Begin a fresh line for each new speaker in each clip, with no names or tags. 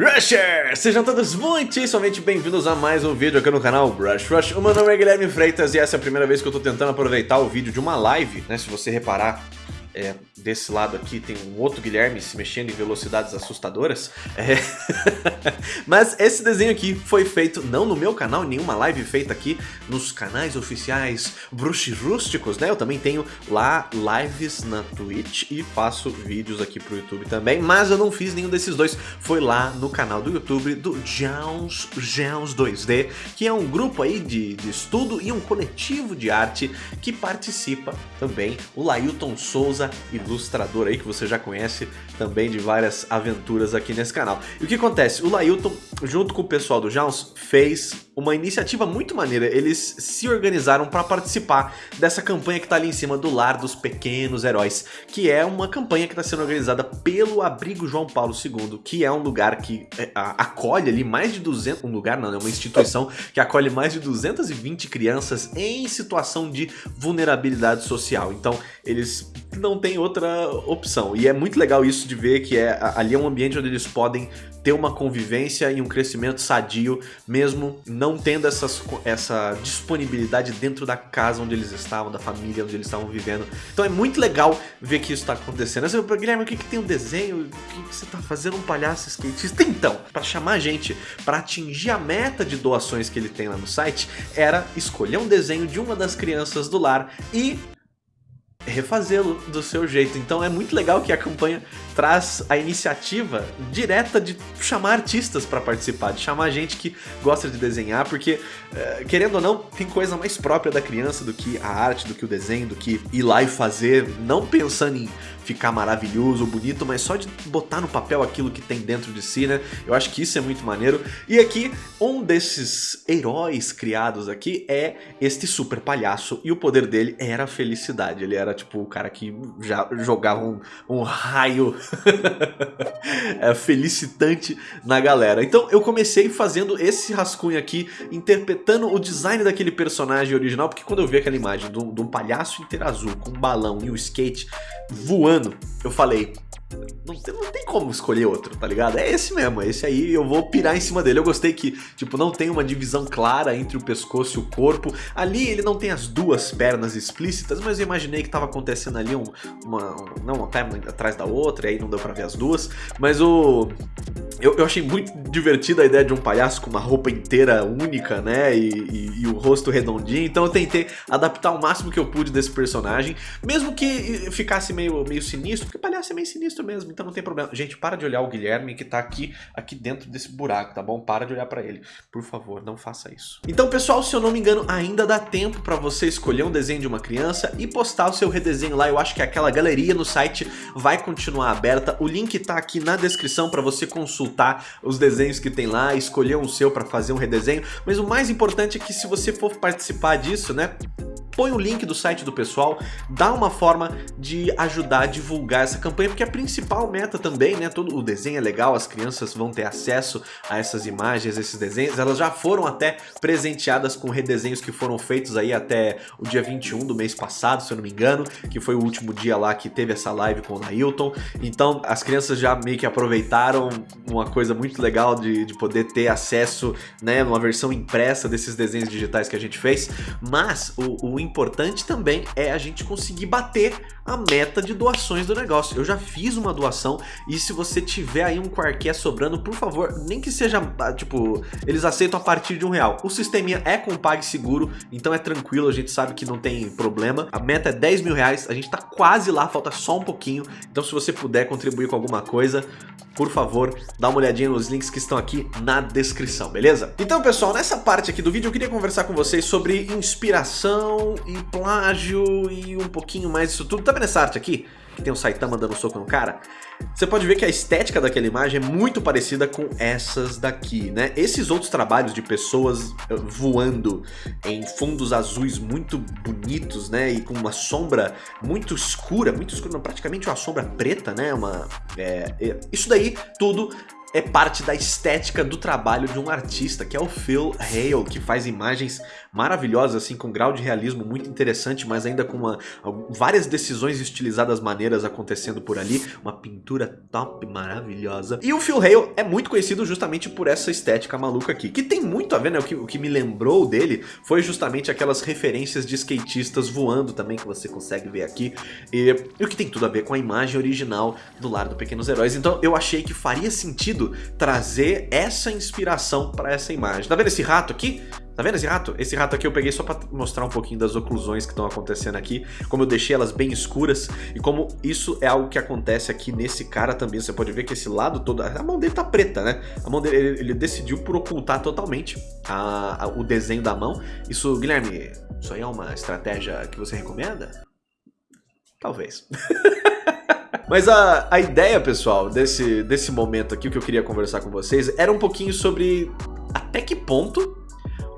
Rushers! Sejam todos muitíssimamente bem-vindos a mais um vídeo aqui no canal Brush Rush. O meu nome é Guilherme Freitas e essa é a primeira vez que eu tô tentando aproveitar o vídeo de uma live, né? Se você reparar, é, desse lado aqui tem um outro Guilherme se mexendo em velocidades assustadoras. É... Mas esse desenho aqui foi feito não no meu canal, nenhuma live feita aqui nos canais oficiais Brush Rústicos, né? Eu também tenho lá lives na Twitch e faço vídeos aqui pro YouTube também, mas eu não fiz nenhum desses dois. Foi lá no canal do YouTube do Jones, Jones 2D, que é um grupo aí de, de estudo e um coletivo de arte que participa também o Lailton Souza ilustrador aí que você já conhece também de várias aventuras aqui nesse canal. E o que acontece? O Lailton, junto com o pessoal do Jones, fez uma iniciativa muito maneira. Eles se organizaram para participar dessa campanha que está ali em cima do Lar dos Pequenos Heróis, que é uma campanha que está sendo organizada pelo Abrigo João Paulo II, que é um lugar que é, acolhe ali mais de 200... Um lugar não, é uma instituição que acolhe mais de 220 crianças em situação de vulnerabilidade social. Então, eles não têm outra opção. E é muito legal isso de ver que é, ali é um ambiente onde eles podem ter uma convivência e um crescimento sadio, mesmo não tendo essas, essa disponibilidade dentro da casa onde eles estavam, da família onde eles estavam vivendo. Então é muito legal ver que isso está acontecendo. Você Guilherme, o que, que tem um desenho? O que, que você está fazendo um palhaço skatista? Então, para chamar a gente para atingir a meta de doações que ele tem lá no site, era escolher um desenho de uma das crianças do lar e refazê-lo do seu jeito. Então é muito legal que a campanha traz a iniciativa direta de chamar artistas para participar, de chamar gente que gosta de desenhar, porque, eh, querendo ou não, tem coisa mais própria da criança do que a arte, do que o desenho, do que ir lá e fazer, não pensando em ficar maravilhoso, bonito, mas só de botar no papel aquilo que tem dentro de si, né? Eu acho que isso é muito maneiro. E aqui, um desses heróis criados aqui é este super palhaço, e o poder dele era a felicidade. Ele era tipo o cara que já jogava um, um raio é, felicitante na galera. Então eu comecei fazendo esse rascunho aqui, interpretando o design daquele personagem original, porque quando eu vi aquela imagem de um, de um palhaço inteiro azul com um balão e um skate voando, eu falei, não não tem, como escolher outro, tá ligado? É esse mesmo, esse aí eu vou pirar em cima dele. Eu gostei que, tipo, não tem uma divisão clara entre o pescoço e o corpo. Ali ele não tem as duas pernas explícitas, mas eu imaginei que tava acontecendo ali um, uma, não uma perna atrás da outra, e aí não deu pra ver as duas. Mas o... Eu, eu achei muito divertida a ideia de um palhaço com uma roupa inteira única, né, e, e, e o rosto redondinho. Então eu tentei adaptar o máximo que eu pude desse personagem, mesmo que ficasse meio, meio sinistro, porque palhaço é meio sinistro mesmo, então não tem problema. Gente, para de olhar o Guilherme que tá aqui, aqui dentro desse buraco, tá bom? Para de olhar pra ele. Por favor, não faça isso. Então, pessoal, se eu não me engano, ainda dá tempo pra você escolher um desenho de uma criança e postar o seu redesenho lá. Eu acho que aquela galeria no site vai continuar aberta. O link tá aqui na descrição pra você consultar os desenhos que tem lá, escolher um seu pra fazer um redesenho. Mas o mais importante é que se você for participar disso, né, põe o link do site do pessoal, dá uma forma de ajudar a divulgar essa campanha, porque a principal meta também, né, todo o desenho é legal, as crianças vão ter acesso a essas imagens, esses desenhos, elas já foram até presenteadas com redesenhos que foram feitos aí até o dia 21 do mês passado, se eu não me engano, que foi o último dia lá que teve essa live com o Nailton, então as crianças já meio que aproveitaram uma coisa muito legal de, de poder ter acesso, né, numa versão impressa desses desenhos digitais que a gente fez, mas o, o importante também é a gente conseguir bater a meta de doações do negócio. Eu já fiz uma doação e se você tiver aí um quarqué sobrando, por favor, nem que seja, ah, tipo, eles aceitam a partir de um real. O sisteminha é com PagSeguro, então é tranquilo, a gente sabe que não tem problema. A meta é 10 mil reais, a gente tá quase lá, falta só um pouquinho. Então se você puder contribuir com alguma coisa, por favor, dá uma olhadinha nos links que estão aqui na descrição, beleza? Então, pessoal, nessa parte aqui do vídeo eu queria conversar com vocês sobre inspiração e plágio e um pouquinho mais disso tudo. Tá vendo essa arte aqui? Que tem o Saitama dando um soco no cara? Você pode ver que a estética daquela imagem é muito parecida com essas daqui, né? Esses outros trabalhos de pessoas eh, voando em fundos azuis muito bonitos, né? E com uma sombra muito escura, muito escura, praticamente uma sombra preta, né? Uma, é, é, isso daí tudo é parte da estética do trabalho de um artista, que é o Phil Hale, que faz imagens maravilhosa, assim, com grau de realismo muito interessante, mas ainda com uma, várias decisões estilizadas maneiras acontecendo por ali. Uma pintura top, maravilhosa. E o Phil Hale é muito conhecido justamente por essa estética maluca aqui, que tem muito a ver, né? O que, o que me lembrou dele foi justamente aquelas referências de skatistas voando também, que você consegue ver aqui. E, e o que tem tudo a ver com a imagem original do Lar do Pequenos Heróis. Então eu achei que faria sentido trazer essa inspiração para essa imagem. Tá vendo esse rato aqui? Tá vendo esse rato? Esse rato aqui eu peguei só pra mostrar um pouquinho das oclusões que estão acontecendo aqui, como eu deixei elas bem escuras e como isso é algo que acontece aqui nesse cara também. Você pode ver que esse lado todo, a mão dele tá preta, né? A mão dele, ele, ele decidiu por ocultar totalmente a, a, o desenho da mão. Isso, Guilherme, isso aí é uma estratégia que você recomenda? Talvez. Mas a, a ideia, pessoal, desse, desse momento aqui, o que eu queria conversar com vocês, era um pouquinho sobre até que ponto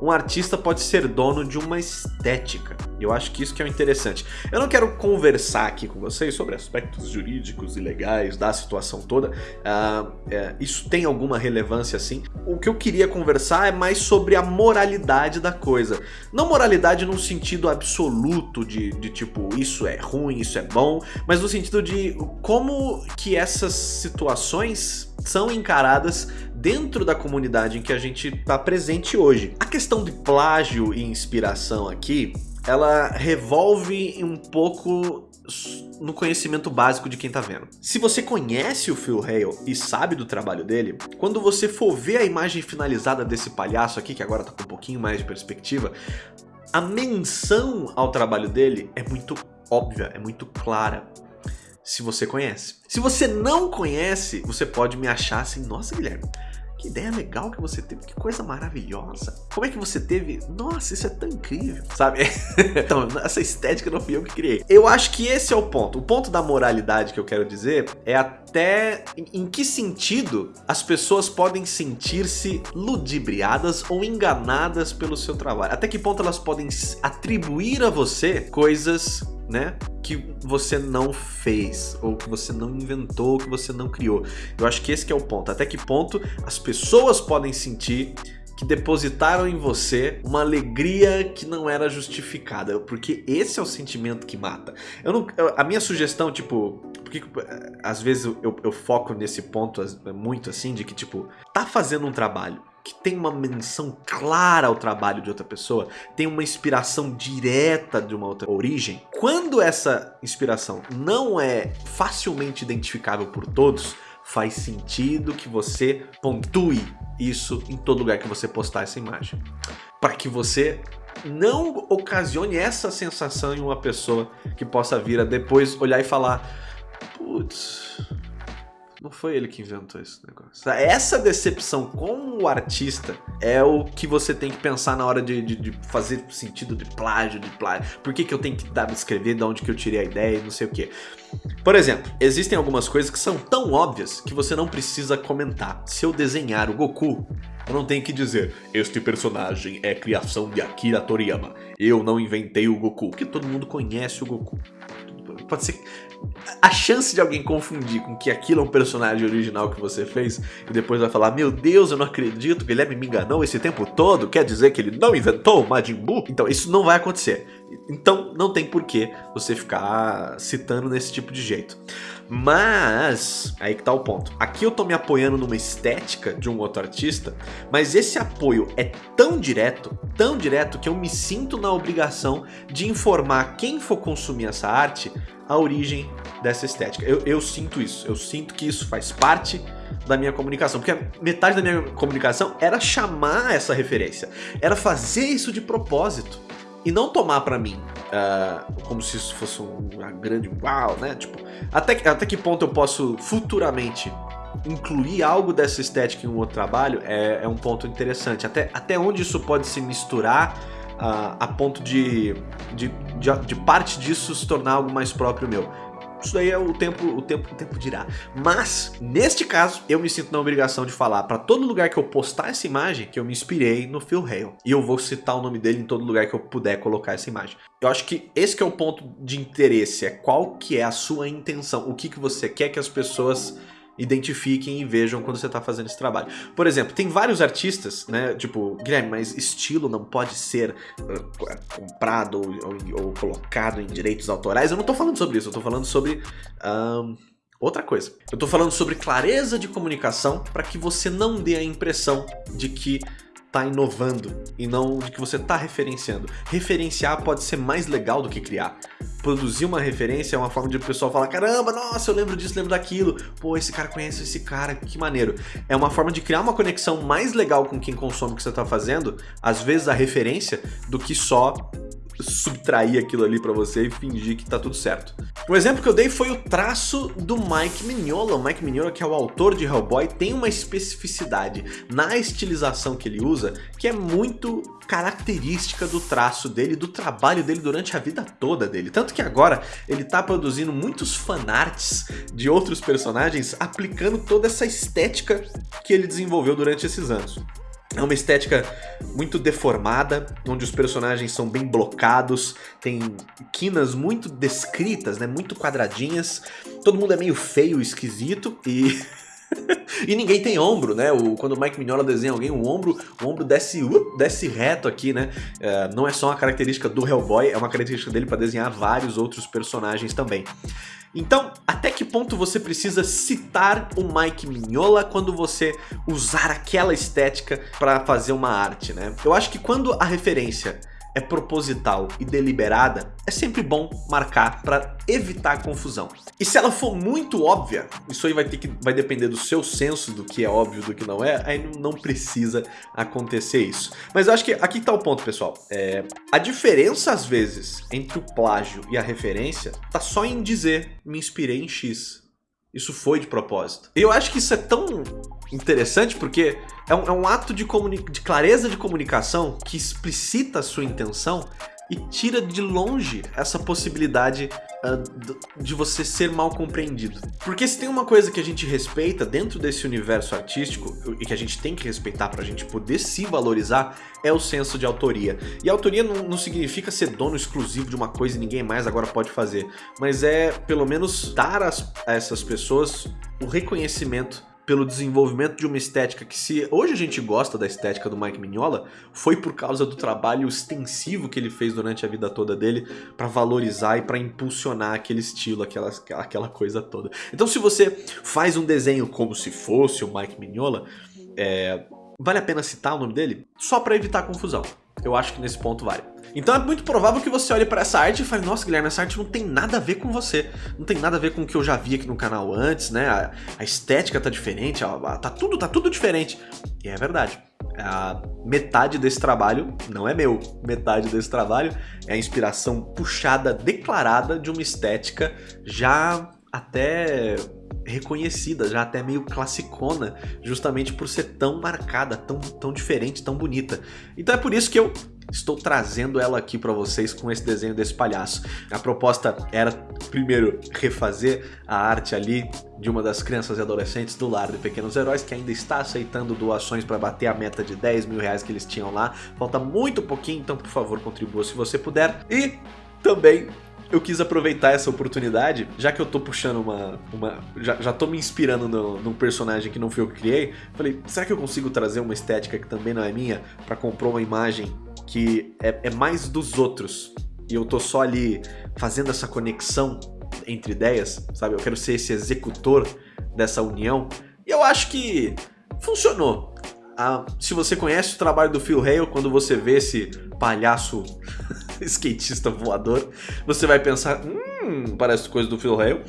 um artista pode ser dono de uma estética. Eu acho que isso que é o interessante. Eu não quero conversar aqui com vocês sobre aspectos jurídicos e legais da situação toda. Uh, é, isso tem alguma relevância sim. O que eu queria conversar é mais sobre a moralidade da coisa. Não moralidade num sentido absoluto de, de tipo, isso é ruim, isso é bom, mas no sentido de como que essas situações são encaradas dentro da comunidade em que a gente está presente hoje. A questão de plágio e inspiração aqui, ela revolve um pouco no conhecimento básico de quem tá vendo. Se você conhece o Phil Hale e sabe do trabalho dele, quando você for ver a imagem finalizada desse palhaço aqui, que agora tá com um pouquinho mais de perspectiva, a menção ao trabalho dele é muito óbvia, é muito clara se você conhece. Se você não conhece, você pode me achar assim, nossa Guilherme, que ideia legal que você teve, que coisa maravilhosa. Como é que você teve? Nossa, isso é tão incrível, sabe? então, essa estética não fui eu que criei. Eu acho que esse é o ponto. O ponto da moralidade que eu quero dizer é até em que sentido as pessoas podem sentir-se ludibriadas ou enganadas pelo seu trabalho. Até que ponto elas podem atribuir a você coisas né, que você não fez, ou que você não inventou, que você não criou. Eu acho que esse que é o ponto. Até que ponto as pessoas podem sentir que depositaram em você uma alegria que não era justificada, porque esse é o sentimento que mata. Eu não, a minha sugestão, tipo, porque às vezes eu, eu foco nesse ponto muito assim, de que tipo, tá fazendo um trabalho, que tem uma menção clara ao trabalho de outra pessoa, tem uma inspiração direta de uma outra origem, quando essa inspiração não é facilmente identificável por todos, faz sentido que você pontue isso em todo lugar que você postar essa imagem. Para que você não ocasione essa sensação em uma pessoa que possa vir a depois olhar e falar Putz, não foi ele que inventou esse negócio. Essa decepção com o artista é o que você tem que pensar na hora de, de, de fazer sentido de plágio, de plágio. Por que, que eu tenho que dar, escrever de onde que eu tirei a ideia e não sei o que. Por exemplo, existem algumas coisas que são tão óbvias que você não precisa comentar. Se eu desenhar o Goku, eu não tenho que dizer este personagem é criação de Akira Toriyama. Eu não inventei o Goku, porque todo mundo conhece o Goku. Pode ser a chance de alguém confundir com que aquilo é um personagem original que você fez e depois vai falar, meu Deus, eu não acredito, Guilherme me enganou esse tempo todo, quer dizer que ele não inventou o Majin Buu? Então isso não vai acontecer. Então não tem porquê você ficar citando nesse tipo de jeito. Mas, aí que tá o ponto. Aqui eu tô me apoiando numa estética de um outro artista, mas esse apoio é tão direto, tão direto, que eu me sinto na obrigação de informar quem for consumir essa arte a origem dessa estética. Eu, eu sinto isso, eu sinto que isso faz parte da minha comunicação, porque metade da minha comunicação era chamar essa referência, era fazer isso de propósito e não tomar pra mim uh, como se isso fosse uma grande uau, né? Tipo, até, até que ponto eu posso futuramente incluir algo dessa estética em um outro trabalho é, é um ponto interessante. Até, até onde isso pode se misturar uh, a ponto de, de, de, de parte disso se tornar algo mais próprio meu. Isso daí é o tempo, o tempo, o tempo dirá. Mas, neste caso, eu me sinto na obrigação de falar para todo lugar que eu postar essa imagem que eu me inspirei no Phil Hale. E eu vou citar o nome dele em todo lugar que eu puder colocar essa imagem. Eu acho que esse que é o ponto de interesse, é qual que é a sua intenção, o que, que você quer que as pessoas identifiquem e vejam quando você está fazendo esse trabalho. Por exemplo, tem vários artistas, né? Tipo, Guilherme, mas estilo não pode ser uh, comprado ou, ou, colocado em direitos autorais. Eu não estou falando sobre isso, eu estou falando sobre... Outra coisa. Eu estou falando sobre clareza de comunicação para que você não dê a impressão de que tá inovando e não de que você tá referenciando. Referenciar pode ser mais legal do que criar. Produzir uma referência é uma forma de o pessoal falar, caramba, nossa, eu lembro disso, lembro daquilo. Pô, esse cara conhece esse cara, que maneiro. É uma forma de criar uma conexão mais legal com quem consome o que você tá fazendo, às vezes a referência, do que só subtrair aquilo ali para você e fingir que tá tudo certo. O exemplo que eu dei foi o traço do Mike Mignola. O Mike Mignola, que é o autor de Hellboy, tem uma especificidade na estilização que ele usa que é muito característica do traço dele, do trabalho dele durante a vida toda dele. Tanto que agora ele tá produzindo muitos fanarts de outros personagens aplicando toda essa estética que ele desenvolveu durante esses anos. É uma estética muito deformada, onde os personagens são bem blocados, tem quinas muito descritas, né, muito quadradinhas, todo mundo é meio feio, esquisito e... e ninguém tem ombro, né? O, quando o Mike Mignola desenha alguém, o ombro, o ombro desce, uh, desce reto aqui, né? É, não é só uma característica do Hellboy, é uma característica dele para desenhar vários outros personagens também. Então, até que ponto você precisa citar o Mike Mignola quando você usar aquela estética para fazer uma arte, né? Eu acho que quando a referência é proposital e deliberada, é sempre bom marcar para evitar confusão. E se ela for muito óbvia, isso aí vai ter que vai depender do seu senso do que é óbvio do que não é, aí não precisa acontecer isso. Mas eu acho que aqui está o ponto, pessoal. É, a diferença às vezes entre o plágio e a referência tá só em dizer me inspirei em X. Isso foi de propósito. Eu acho que isso é tão interessante porque é um, é um ato de, de clareza de comunicação que explicita a sua intenção e tira de longe essa possibilidade uh, de você ser mal compreendido. Porque se tem uma coisa que a gente respeita dentro desse universo artístico e que a gente tem que respeitar para a gente poder se valorizar, é o senso de autoria. E autoria não, não significa ser dono exclusivo de uma coisa e ninguém mais agora pode fazer, mas é pelo menos dar a essas pessoas o reconhecimento pelo desenvolvimento de uma estética que se hoje a gente gosta da estética do Mike Mignola, foi por causa do trabalho extensivo que ele fez durante a vida toda dele para valorizar e para impulsionar aquele estilo, aquela, aquela coisa toda. Então se você faz um desenho como se fosse o Mike Mignola, é, vale a pena citar o nome dele? Só para evitar confusão. Eu acho que nesse ponto vale. Então é muito provável que você olhe para essa arte e fale, nossa Guilherme, essa arte não tem nada a ver com você. Não tem nada a ver com o que eu já vi aqui no canal antes, né? A, a estética tá diferente, a, a, tá, tudo, tá tudo diferente. E é verdade. A metade desse trabalho não é meu. Metade desse trabalho é a inspiração puxada, declarada de uma estética já até reconhecida, já até meio classicona, justamente por ser tão marcada, tão, tão diferente, tão bonita. Então é por isso que eu estou trazendo ela aqui para vocês com esse desenho desse palhaço. A proposta era, primeiro, refazer a arte ali de uma das crianças e adolescentes do Lar de Pequenos Heróis, que ainda está aceitando doações para bater a meta de 10 mil reais que eles tinham lá. Falta muito pouquinho, então por favor contribua se você puder. E também eu quis aproveitar essa oportunidade, já que eu tô puxando uma... uma já, já tô me inspirando no, num personagem que não fui eu que criei, falei, será que eu consigo trazer uma estética que também não é minha para compor uma imagem que é, é mais dos outros e eu tô só ali fazendo essa conexão entre ideias, sabe? Eu quero ser esse executor dessa união. E eu acho que funcionou. Ah, se você conhece o trabalho do Phil Hale, quando você vê esse palhaço skatista voador, você vai pensar, hum, parece coisa do Phil Hale.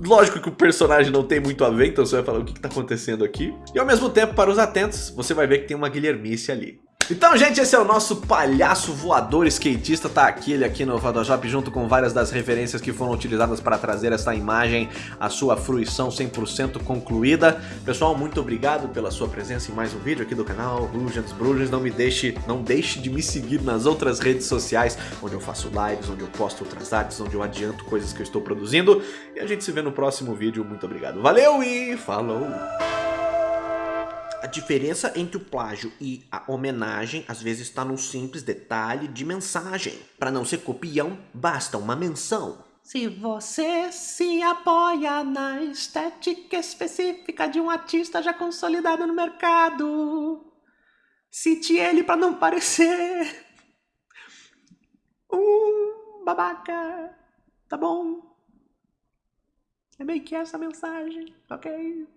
Lógico que o personagem não tem muito a ver, então você vai falar o que está acontecendo aqui. E ao mesmo tempo, para os atentos, você vai ver que tem uma Guilhermice ali. Então, gente, esse é o nosso palhaço voador skatista, tá aqui, ele aqui no Photoshop, junto com várias das referências que foram utilizadas para trazer essa imagem à sua fruição 100% concluída. Pessoal, muito obrigado pela sua presença em mais um vídeo aqui do canal Brugens Brugens. Não me deixe, não deixe de me seguir nas outras redes sociais, onde eu faço lives, onde eu posto outras artes, onde eu adianto coisas que eu estou produzindo. E a gente se vê no próximo vídeo. Muito obrigado. Valeu e falou! A diferença entre o plágio e a homenagem às vezes está num simples detalhe de mensagem. Para não ser copião, basta uma menção.
Se você se apoia na estética específica de um artista já consolidado no mercado, cite ele para não parecer um babaca, tá bom? É meio que essa mensagem, ok?